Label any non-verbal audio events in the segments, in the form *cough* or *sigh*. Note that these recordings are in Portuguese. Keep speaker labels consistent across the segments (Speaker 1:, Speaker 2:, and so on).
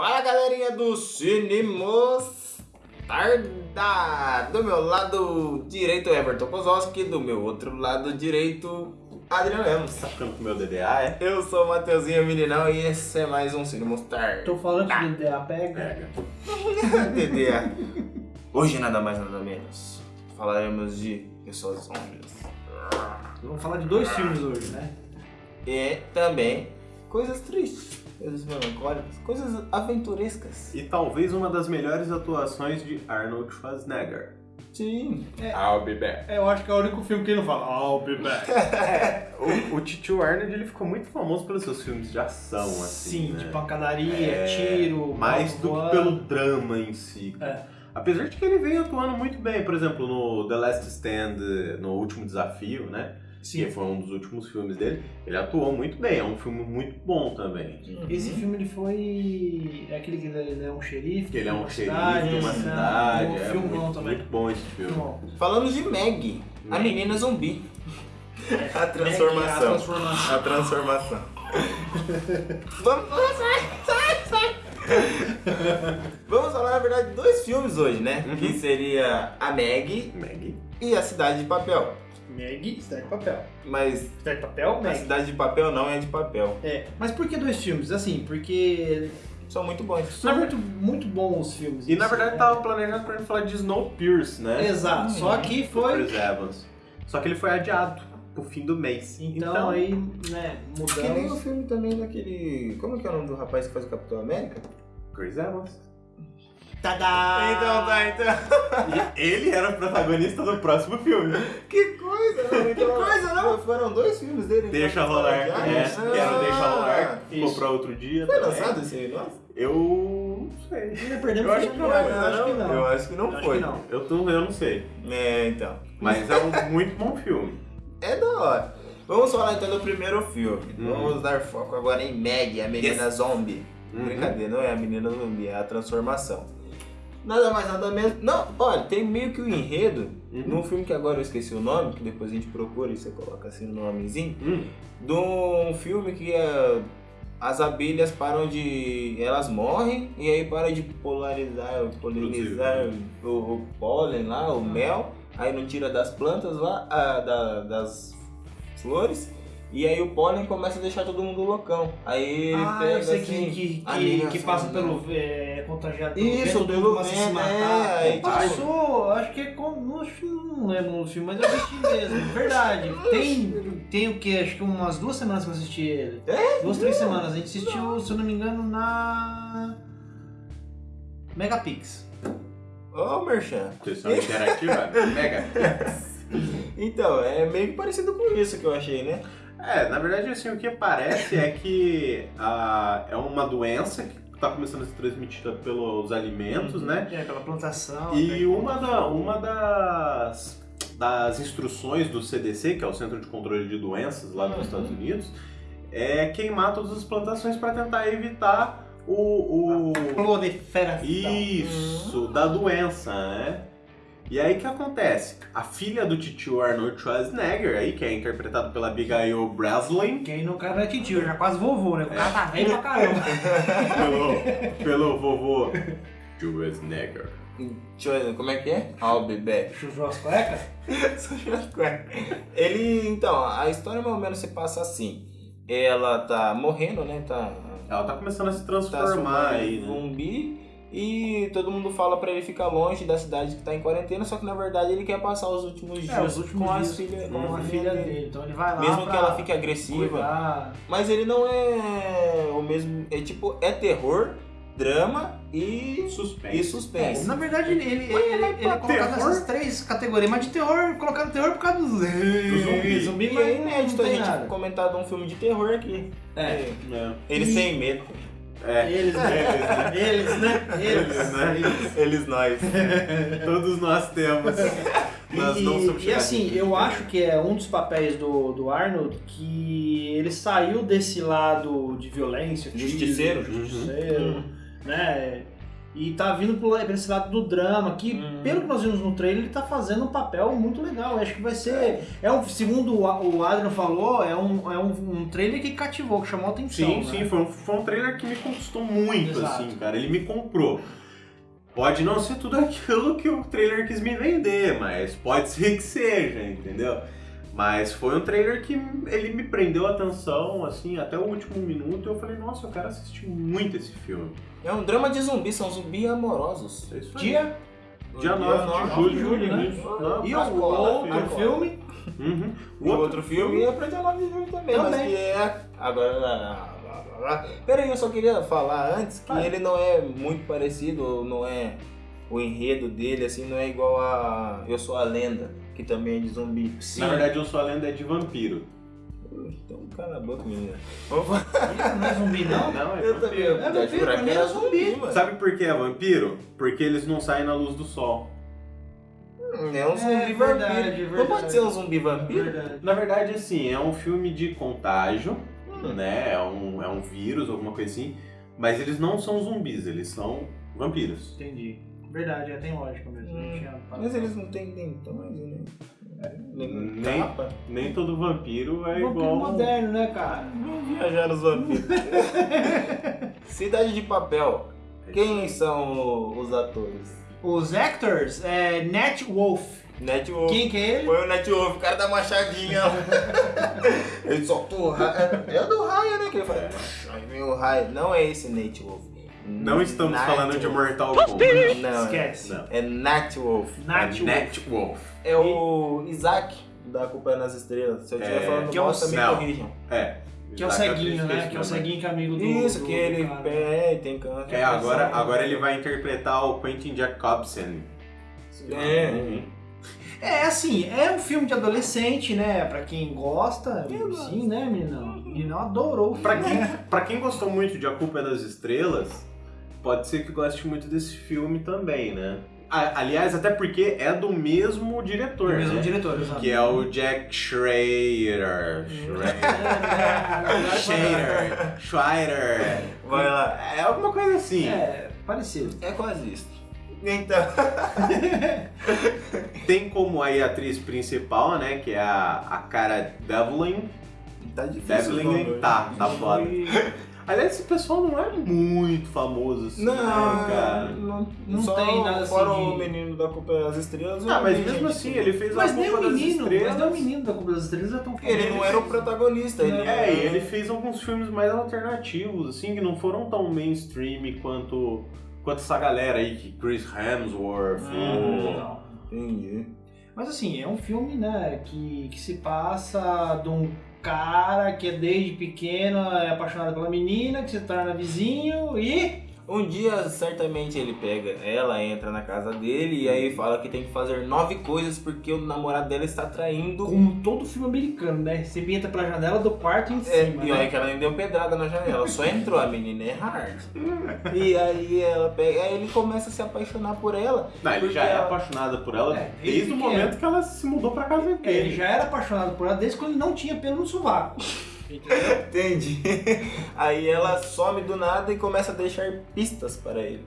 Speaker 1: Fala galerinha do Cinemos Tarda! Do meu lado direito Everton Kozowski, do meu outro lado direito Adriano Lemos.
Speaker 2: Tá ficando com o meu DDA, é?
Speaker 1: Eu sou o Mateuzinho Meninão e esse é mais um Cinemos Tarda.
Speaker 3: Tô falando que o DA pega.
Speaker 2: Pega. *laughs*
Speaker 1: DDA. Hoje nada mais nada menos falaremos de pessoas zombies.
Speaker 3: Vamos falar de dois filmes hoje, né?
Speaker 1: E também coisas tristes, coisas melancólicas, coisas aventurescas.
Speaker 2: E talvez uma das melhores atuações de Arnold Schwarzenegger.
Speaker 1: Sim.
Speaker 2: I'll be back.
Speaker 3: É, eu acho que é o único filme que ele não fala I'll be back. *laughs*
Speaker 2: O, o Titio Arnold ele ficou muito famoso pelos seus filmes de ação, assim.
Speaker 3: Sim,
Speaker 2: né?
Speaker 3: de pancadaria,
Speaker 2: É,
Speaker 3: tiro,
Speaker 2: Mais do que pelo drama em si.
Speaker 3: É.
Speaker 2: Apesar de que ele veio atuando muito bem, por exemplo, no The Last Stand, no Último Desafio, né?
Speaker 3: Sim.
Speaker 2: Que foi um dos últimos filmes dele. Ele atuou muito bem, é um filme muito bom também.
Speaker 3: Esse filme ele foi. É aquele que ele é um xerife.
Speaker 2: Que ele é um xerife
Speaker 3: cidade,
Speaker 2: de uma
Speaker 3: né?
Speaker 2: cidade.
Speaker 3: Um
Speaker 2: é
Speaker 3: filmão
Speaker 2: muito,
Speaker 3: também.
Speaker 2: muito bom esse filme.
Speaker 3: Filmão.
Speaker 1: Falando de Meg, a menina zumbi. A
Speaker 3: É, a
Speaker 1: transformação. A transformação. Vamos. Sai, sai, sai. Vamos falar, na verdade, de dois filmes hoje, né?
Speaker 2: Uhum.
Speaker 1: Que seria a Meg
Speaker 2: Meg.
Speaker 1: e a Cidade de Papel.
Speaker 3: Meg, Cidade de Papel.
Speaker 1: Mas
Speaker 3: Cidade de Papel,
Speaker 1: a
Speaker 3: Meg.
Speaker 1: Cidade de Papel não é de papel.
Speaker 3: É, mas por que dois filmes? Assim, porque
Speaker 1: São muito bons.
Speaker 3: são muito, muito bons os filmes.
Speaker 2: E na verdade
Speaker 3: né?
Speaker 2: tava planejado pra gente falar de Snowpiercer, né?
Speaker 3: Exato, só que foi.
Speaker 2: Chris Evans. Só que ele foi adiado pro fim do mês.
Speaker 3: Então, aí, né,
Speaker 1: Que nem o
Speaker 3: mudamos.
Speaker 1: filme também daquele. Como que é o nome do rapaz que faz o Capitão América?
Speaker 2: Chris Evans.
Speaker 3: Tadá!
Speaker 1: Então tá, então.
Speaker 2: E ele era o protagonista do próximo filme.
Speaker 1: Que coisa, não? Que coisa, não? Foram dois filmes dele. então,
Speaker 2: Deixa
Speaker 1: que
Speaker 2: rolar.
Speaker 1: foram
Speaker 2: É, que era Deixa Rolar. Ficou pra outro dia.
Speaker 1: Foi
Speaker 2: também.
Speaker 1: lançado esse aí, nossa?
Speaker 2: Eu não sei.
Speaker 3: Ainda perdemos
Speaker 2: Eu acho que
Speaker 3: filme,
Speaker 2: não,
Speaker 3: eu acho que não.
Speaker 1: Eu acho que não foi.
Speaker 3: que não.
Speaker 2: Eu, tô, eu não sei.
Speaker 1: É, então.
Speaker 2: Mas é um muito bom filme.
Speaker 1: É da hora. Vamos falar então do primeiro filme.
Speaker 2: Uhum.
Speaker 1: Vamos dar foco agora em Meg, a menina zombie.
Speaker 2: Uhum.
Speaker 1: Brincadeira, não é a menina zumbi, é a transformação. Nada mais, nada menos. Não, olha, tem meio que o enredo
Speaker 2: Uhum.
Speaker 1: num filme que agora eu esqueci o nome, que depois a gente procura e você coloca assim no nomezinho.
Speaker 2: Hum.
Speaker 1: De um filme que é, as abelhas param de. Elas morrem e aí para de polarizar, polinizar o, o pólen lá, o mel, aí não tira das plantas lá, ah, da- das flores. E aí o pólen começa a deixar todo mundo loucão. Aí
Speaker 3: Ah,
Speaker 1: pega assim,
Speaker 3: que, que, que, que passa pelo. É, contagiado pelo
Speaker 1: Isso,
Speaker 3: vento, todo
Speaker 1: pelo
Speaker 3: a se
Speaker 1: vento,
Speaker 3: matar.
Speaker 1: é, aí, tipo-
Speaker 3: Passou, acho que é com. Não, não lembro no filme, mas eu assisti mesmo. Verdade. *laughs* Tem, tem o que? Acho que umas duas semanas que eu assisti ele.
Speaker 1: É?
Speaker 3: Duas, três semanas. A gente assistiu, se eu não me engano, na. Megapix.
Speaker 1: Ô, Merchan.
Speaker 2: Sessão interativa *laughs* mega.
Speaker 1: Então, é meio que parecido com isso que eu achei, né?
Speaker 2: É, na verdade, assim, o que parece é que *laughs* ah, é uma doença que está começando a ser transmitida pelos alimentos, né?
Speaker 3: É, pela plantação.
Speaker 2: E
Speaker 3: né?
Speaker 2: uma, da, uma das, das instruções do CDC, que é o Centro de Controle de Doenças lá nos
Speaker 1: Uhum.
Speaker 2: Estados Unidos, é queimar todas as plantações para tentar evitar o, o
Speaker 3: Proliferação.
Speaker 2: isso da doença, né? E aí o que acontece? A filha do titio Arnold Schwarzenegger, aí, que é interpretado pela Abigail Breslin,
Speaker 3: Quem não cara não é titio, já quase vovô, né? O cara tá velho pra caramba. *laughs*
Speaker 2: pelo, pelo vovô Schwarzenegger.
Speaker 1: Como é que é? I'll be back.
Speaker 3: Chujou as cuecas? *laughs*
Speaker 1: Só tirar as cuecas. Ele, então, a história mais ou menos se passa assim. Ela tá morrendo, né? Tá,
Speaker 2: Ela tá começando a se
Speaker 1: tá
Speaker 2: transformar aí, né?
Speaker 1: zumbi. E todo mundo fala pra ele ficar longe da cidade que tá em quarentena, só que na verdade ele quer passar os últimos dias
Speaker 3: É, os últimos
Speaker 1: com,
Speaker 3: dias
Speaker 1: as filha,
Speaker 3: com
Speaker 1: com
Speaker 3: a filha dele. Então ele vai lá
Speaker 1: Mesmo
Speaker 3: pra
Speaker 1: que ela fique agressiva.
Speaker 3: cuidar.
Speaker 1: Mas ele não é o mesmo. É tipo, é terror, drama e,
Speaker 2: Suspense.
Speaker 1: e suspense.
Speaker 3: Na verdade, ele, ele,
Speaker 2: Mas
Speaker 3: ele,
Speaker 2: é
Speaker 3: ele
Speaker 2: pra
Speaker 3: coloca
Speaker 2: terror?
Speaker 3: nessas três categorias, mas de terror, colocando terror por causa do
Speaker 2: zumbi.
Speaker 3: zumbi
Speaker 1: E
Speaker 3: mas
Speaker 1: é inédito a
Speaker 3: não tem
Speaker 1: gente
Speaker 3: nada.
Speaker 1: comentar de um filme de terror aqui.
Speaker 3: É.
Speaker 2: É.
Speaker 1: Eles
Speaker 3: E-
Speaker 1: têm medo.
Speaker 2: É.
Speaker 3: Eles, né? Eles, né? Eles,
Speaker 2: Eles, né?
Speaker 1: Eles nós. *laughs*
Speaker 2: Todos nós temos. Nós
Speaker 3: e,
Speaker 2: não somos
Speaker 3: e assim, eu acho que é um dos papéis do, do Arnold que ele saiu desse lado de violência,
Speaker 1: Justiceiro.
Speaker 3: justiceiro,
Speaker 1: Uhum.
Speaker 3: né? E tá vindo pra esse lado do drama, que
Speaker 1: Uhum.
Speaker 3: pelo que nós vimos no trailer, ele tá fazendo um papel muito legal. Eu acho que vai ser. É um, segundo o Adrian falou, é um, é um, um trailer que cativou, que chamou a atenção.
Speaker 2: Sim,
Speaker 3: né?
Speaker 2: sim, foi um, foi um trailer que me conquistou muito,
Speaker 3: Exato.
Speaker 2: assim, cara. Ele me comprou. Pode não ser tudo *laughs* aquilo que o trailer quis me vender, mas pode ser que seja, entendeu? Mas foi um trailer que ele me prendeu a atenção, assim, até o último minuto. Eu falei, nossa, eu quero assistir muito esse filme.
Speaker 1: É um drama de zumbis, são zumbis amorosos.
Speaker 2: É isso aí.
Speaker 3: Dia
Speaker 2: Dia 9 de julho,
Speaker 3: julho, né?
Speaker 2: Não,
Speaker 3: e o outro filme.
Speaker 2: Uhum.
Speaker 1: O outro filme é pra dia 9 de julho também, mas
Speaker 3: Também.
Speaker 1: que é. Agora. Peraí, eu só queria falar antes que
Speaker 3: Fala.
Speaker 1: ele não é muito parecido, não é. O enredo dele, assim, não é igual a Eu Sou a Lenda, que também é de zumbi.
Speaker 2: Na verdade, eu sou a lenda é de vampiro.
Speaker 1: Então cala a boca, menina.
Speaker 3: Não é zumbi, não? *laughs*
Speaker 2: Não, é
Speaker 1: Eu também.
Speaker 2: vampiro.
Speaker 3: É vampiro,
Speaker 1: jurava
Speaker 3: pra mim
Speaker 1: era
Speaker 3: é zumbi.
Speaker 1: mano.
Speaker 2: Sabe por que é vampiro? Porque eles não saem na luz do sol.
Speaker 1: Hum, É um zumbi
Speaker 3: É,
Speaker 1: vampiro.
Speaker 3: verdade,
Speaker 1: Não
Speaker 3: verdade.
Speaker 1: pode ser um zumbi vampiro?
Speaker 3: Verdade.
Speaker 2: Na verdade, assim, é um filme de contágio,
Speaker 1: Hum.
Speaker 2: né? É um, é um vírus, alguma coisa assim. Mas eles não são zumbis, eles são vampiros.
Speaker 3: Entendi. Verdade, é, tem lógica mesmo.
Speaker 1: Hum,
Speaker 3: tinha.
Speaker 1: Mas eles não têm dentões, né? Nem
Speaker 2: Nem-. Nem todo vampiro é
Speaker 3: Vampiro
Speaker 2: igual.
Speaker 3: moderno, né, cara?
Speaker 1: Vamos viajar nos vampiros. *laughs* Cidade de Papel. Quem são os atores?
Speaker 3: Os actors é Nat Wolf.
Speaker 1: Net Wolf.
Speaker 3: Quem que é ele?
Speaker 1: Foi o Net Wolf, o cara da machadinha. *laughs* ele soltou o raio. É o do raio, né? Que ele fala. Aí vem o raio. Não é esse Net Wolf.
Speaker 2: Não estamos
Speaker 1: Night
Speaker 2: falando de
Speaker 1: Wolf.
Speaker 2: Mortal Kombat.
Speaker 1: Não,
Speaker 3: Esquece.
Speaker 2: Não.
Speaker 1: é Nat Wolf.
Speaker 3: Nat
Speaker 2: é
Speaker 3: Wolf.
Speaker 2: Net Wolf.
Speaker 1: É o Isaac da Culpa é nas Estrelas. Se eu estiver
Speaker 2: É,
Speaker 1: falando
Speaker 3: que é o
Speaker 1: bosta, me
Speaker 2: Céu.
Speaker 1: corrijam.
Speaker 2: É.
Speaker 3: Que é o ceguinho, né? Que é o ceguinho que é amigo do.
Speaker 1: Isso,
Speaker 3: do-
Speaker 1: que
Speaker 3: do
Speaker 1: ele
Speaker 3: cara.
Speaker 1: é, tem câncer.
Speaker 2: É, agora, agora ele vai interpretar o Quentin Jacobson.
Speaker 1: É.
Speaker 2: Uhum.
Speaker 3: É, assim, é um filme de adolescente, né? Pra quem gosta, sim, né, meninão? Meninão adorou. o
Speaker 2: Pra
Speaker 3: filme.
Speaker 2: quem, pra quem gostou muito de A Culpa é das Estrelas, pode ser que goste muito desse filme também, né? Aliás, até porque é do mesmo diretor,
Speaker 3: O mesmo
Speaker 2: né?
Speaker 3: diretor, exato.
Speaker 2: Que é o Jack Schrader. Schrader. *laughs* Schrader. Schrader.
Speaker 1: Vai lá.
Speaker 2: É alguma coisa assim.
Speaker 3: É, parecido.
Speaker 1: É quase isso. Então. *laughs*
Speaker 2: Tem como aí a atriz principal, né? Que é a, a cara Devlin.
Speaker 1: Tá difícil.
Speaker 2: Devlin tá, tá foda. Aliás, esse pessoal não é muito famoso assim,
Speaker 1: Não,
Speaker 2: né, cara?
Speaker 1: não,
Speaker 3: Não
Speaker 1: só
Speaker 3: tem nada assim
Speaker 1: Fora
Speaker 3: de-
Speaker 1: o menino da Culpa das Estrelas.
Speaker 2: Ah,
Speaker 1: não
Speaker 2: mas mesmo assim, ele fez
Speaker 3: Mas
Speaker 2: a
Speaker 3: nem
Speaker 2: Culpa
Speaker 3: o
Speaker 2: das
Speaker 3: menino, mas
Speaker 2: Estrelas.
Speaker 3: nem o menino da Culpa das Estrelas é tão
Speaker 1: Ele não era o protagonista, ele
Speaker 2: É, e ele fez alguns filmes mais alternativos, assim, que não foram tão mainstream quanto, quanto essa galera aí, que Chris Hemsworth,
Speaker 1: Hum.
Speaker 2: o-
Speaker 3: Não.
Speaker 1: Entendi.
Speaker 3: Mas assim, é um filme, né, que, que se passa de um cara que desde pequeno é apaixonado pela menina, que se torna vizinho e.
Speaker 1: Um dia, certamente, ele pega ela, entra na casa dele e aí fala que tem que fazer nove coisas porque o namorado dela está traindo.
Speaker 3: Como todo filme americano, né? Você entra pela janela do quarto em
Speaker 1: É,
Speaker 3: cima.
Speaker 1: e
Speaker 3: né?
Speaker 1: olha que ela nem deu pedrada na janela, só entrou, a menina é hard. *laughs* e aí ela pega, aí ele começa a se apaixonar por ela.
Speaker 2: Não, ele já é
Speaker 1: ela-
Speaker 2: apaixonado por ela
Speaker 3: É,
Speaker 2: desde
Speaker 3: desde
Speaker 2: o momento que ela se mudou pra casa
Speaker 3: É,
Speaker 2: dele.
Speaker 3: ele já era apaixonado por ela desde quando ele não tinha pelo no sovaco. *laughs*
Speaker 1: Entendi. Aí ela some do nada e começa a deixar pistas para ele.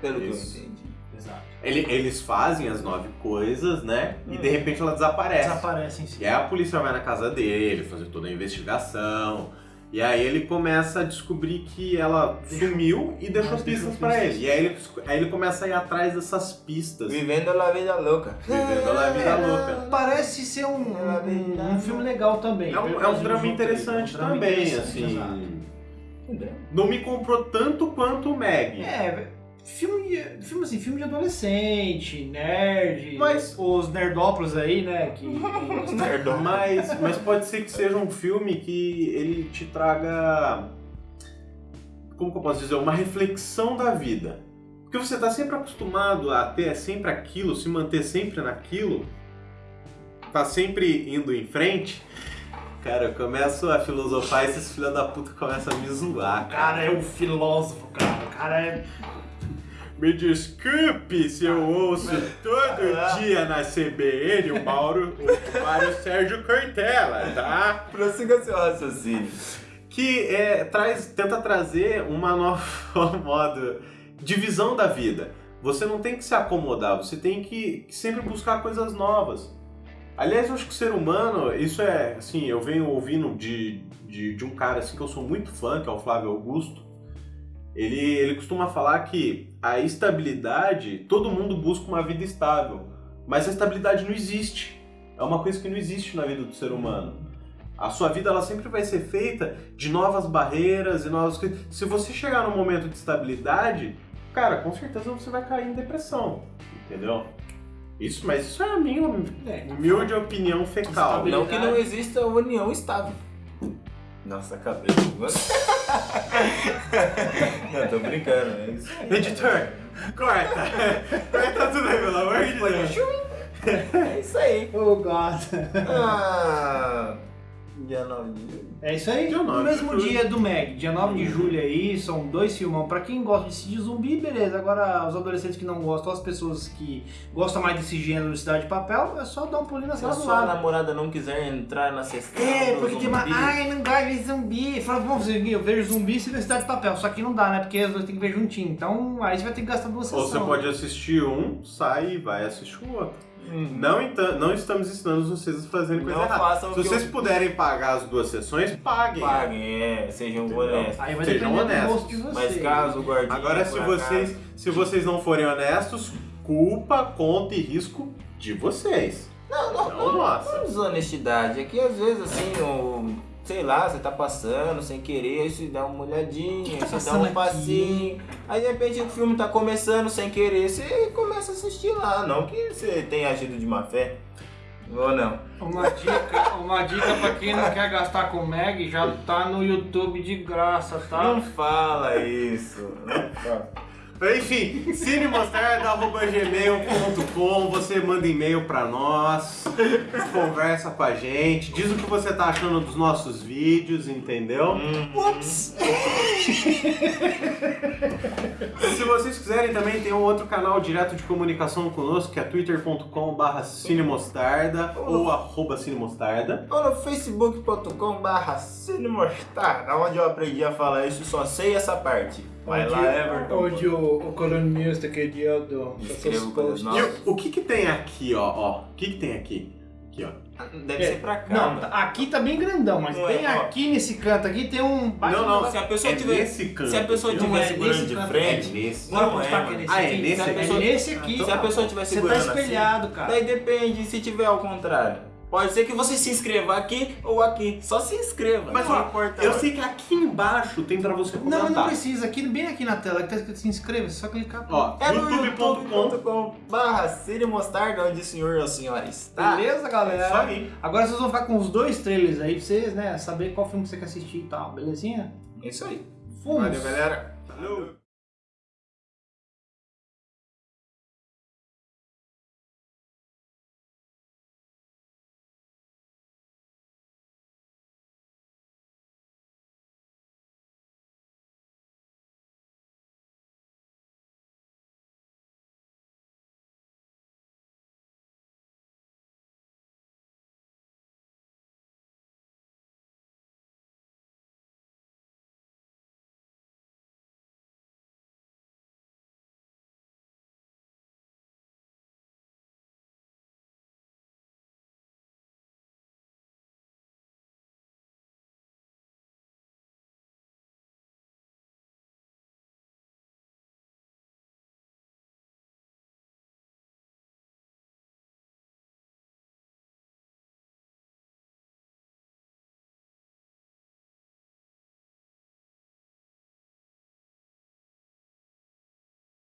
Speaker 1: Pelo
Speaker 2: Isso.
Speaker 1: que eu entendi.
Speaker 3: Exato.
Speaker 2: Ele- eles fazem as nove coisas, né? E de
Speaker 1: Hum.
Speaker 2: repente ela desaparece.
Speaker 3: Desaparece em si.
Speaker 2: E aí a polícia vai na casa dele, fazer toda a investigação. E aí ele começa a descobrir que ela sumiu e deixou pistas
Speaker 3: pistas.
Speaker 2: ele. E aí ele, aí ele começa a ir atrás dessas pistas.
Speaker 1: Vivendo a vida louca.
Speaker 2: Vivendo a vida louca.
Speaker 3: Parece ser um, um, um filme legal também.
Speaker 2: É um, é um drama interessante
Speaker 3: um drama
Speaker 2: também,
Speaker 3: interessante,
Speaker 2: assim.
Speaker 3: exato.
Speaker 2: Não me comprou tanto quanto o Meg.
Speaker 3: É, filme, filme assim, filme de adolescente, nerd,
Speaker 2: Mas-
Speaker 3: os nerdópolis aí, né, que... *laughs*
Speaker 2: Mas, mas pode ser que seja um filme que ele te traga. Como que eu posso dizer? Uma reflexão da vida. Porque você está sempre acostumado a ter sempre aquilo, se manter sempre naquilo, tá sempre indo em frente. Cara, eu começo a filosofar e esses filha da puta começam a me zoar,
Speaker 3: O cara é um filósofo, cara. O cara é...
Speaker 2: Me desculpe se eu ouço todo dia na CBN o Mauro, o Mário Sérgio Cortella, tá?
Speaker 1: Prossiga seu raciocínio.
Speaker 2: que é, traz, tenta trazer uma nova *laughs* modo divisão da vida. Você não tem que se acomodar, você tem que, que sempre buscar coisas novas. Aliás, eu acho que o ser humano, isso é, assim, eu venho ouvindo de, de, de um cara assim que eu sou muito fã, que é o Flávio Augusto. Ele, ele costuma falar que a estabilidade, todo mundo busca uma vida estável, mas a estabilidade não existe. É uma coisa que não existe na vida do ser humano. A sua vida ela sempre vai ser feita de novas barreiras e novas coisas. Se você chegar num momento de estabilidade, cara, com certeza você vai cair em depressão, entendeu? Isso, mas isso é a minha
Speaker 3: É.
Speaker 2: humilde opinião fecal.
Speaker 1: Não que não exista união estável. Nossa cabeça. Não, tô brincando, é isso.
Speaker 2: Editor, corta! corta tudo aí, pelo amor de Deus.
Speaker 1: É isso aí.
Speaker 3: Oh, God.
Speaker 1: Ah, dia 9 de julho.
Speaker 3: É isso aí.
Speaker 2: Dia
Speaker 3: No
Speaker 2: 9 de
Speaker 3: mesmo
Speaker 2: julho.
Speaker 3: dia do Meg, dia 9 de julho aí, são dois filmão. Pra quem gosta de de zumbi, beleza. Agora, os adolescentes que não gostam, as pessoas que gostam mais desse gênero de Cidade de Papel, é só dar um pulinho na
Speaker 1: Se
Speaker 3: sala
Speaker 1: a
Speaker 3: do
Speaker 1: sua
Speaker 3: lado.
Speaker 1: namorada não quiser entrar na sessão
Speaker 3: É, porque tem uma. Ai, não gosto de zumbi. Fala, bom, eu vejo zumbi e vê Cidade de Papel. Só que não dá, né? Porque os dois tem que ver juntinho. Então, aí você vai ter que gastar duas
Speaker 2: Ou
Speaker 3: sessões.
Speaker 2: você pode assistir um, sai e vai assistir o outro.
Speaker 1: Hum.
Speaker 2: Não, então, não estamos ensinando vocês a fazerem coisa
Speaker 1: Não
Speaker 2: errada. Se vocês
Speaker 1: eu-
Speaker 2: puderem pagar as duas sessões, paguem.
Speaker 1: Paguem, é, sejam honestos.
Speaker 3: Aí vai
Speaker 2: Sejam honestos.
Speaker 3: de vocês.
Speaker 1: Mas caso o.
Speaker 2: Agora, se vocês,
Speaker 1: acaso-
Speaker 2: se vocês não forem honestos, culpa, conta e risco de vocês.
Speaker 1: Não, não,
Speaker 2: Não nossa.
Speaker 1: Não desonestidade. É que às vezes assim, o, sei lá, você tá passando sem querer, aí você dá uma olhadinha,
Speaker 3: Tá
Speaker 1: você dá um
Speaker 3: aqui.
Speaker 1: passinho. Aí de repente o filme tá começando sem querer, você começa a assistir lá. Não que você tenha agido de má fé. Ou não.
Speaker 3: Uma dica, uma dica pra quem não quer gastar com Meg, já tá no YouTube de graça, tá?
Speaker 1: Não fala isso. Não fala.
Speaker 2: Enfim, cinemostarda.gmail.com Você manda e-mail pra nós, conversa com a gente, diz o que você tá achando dos nossos vídeos, entendeu?
Speaker 3: Ups!
Speaker 2: Se vocês quiserem também tem um outro canal direto de comunicação conosco, que é twitter.com.br cinemostarda ou arroba cinemostarda.
Speaker 1: Ou no facebook.com barra cinemostarda, onde eu aprendi a falar isso, só sei essa parte. Vai lá, Everton.
Speaker 3: Onde o, o colunista que é do
Speaker 1: Escreva coisas
Speaker 2: E o, o que que tem aqui, ó, ó? O que que tem aqui? Aqui, ó.
Speaker 1: Deve
Speaker 3: É,
Speaker 1: ser pra cá.
Speaker 3: Não, tá- aqui tá bem grandão, mas
Speaker 1: Não é,
Speaker 3: bem
Speaker 1: ó.
Speaker 3: aqui nesse canto aqui tem um.
Speaker 2: Não, não.
Speaker 1: Se a pessoa
Speaker 2: é
Speaker 1: tiver.
Speaker 2: nesse canto.
Speaker 1: Se a pessoa
Speaker 2: aqui,
Speaker 1: tiver
Speaker 3: é
Speaker 1: segurando
Speaker 3: nesse
Speaker 1: de
Speaker 3: canto,
Speaker 1: frente.
Speaker 2: É nesse.
Speaker 3: Bora
Speaker 1: Não
Speaker 3: mostrar
Speaker 1: é,
Speaker 3: que é
Speaker 1: mano.
Speaker 3: nesse
Speaker 2: Ah, é
Speaker 3: aqui.
Speaker 2: nesse
Speaker 3: Se a
Speaker 2: aqui?
Speaker 3: pessoa- É nesse aqui.
Speaker 1: Se a pessoa estiver
Speaker 3: Você tá
Speaker 1: segurando assim,
Speaker 3: espelhado, cara.
Speaker 1: daí depende se tiver ao contrário. Pode ser que você se inscreva aqui ou aqui. Só se inscreva.
Speaker 2: Mas
Speaker 1: não
Speaker 2: ó,
Speaker 1: importa.
Speaker 2: eu sei que aqui embaixo tem pra você
Speaker 3: Não,
Speaker 2: comentar.
Speaker 3: mas não precisa. Aqui, bem aqui na tela, que tá escrito se inscreva, é só clicar.
Speaker 2: Ó,
Speaker 1: É no
Speaker 2: youtube.com.
Speaker 1: youtube.com barra Cine Mostarda, onde o senhor ou a senhora está.
Speaker 3: Beleza, galera?
Speaker 2: Isso aí.
Speaker 3: Agora vocês vão ficar com os dois trailers aí pra vocês, né? Saber qual filme que você quer assistir e tal, belezinha?
Speaker 1: É isso aí.
Speaker 3: Fomos!
Speaker 2: Valeu, galera. Valeu.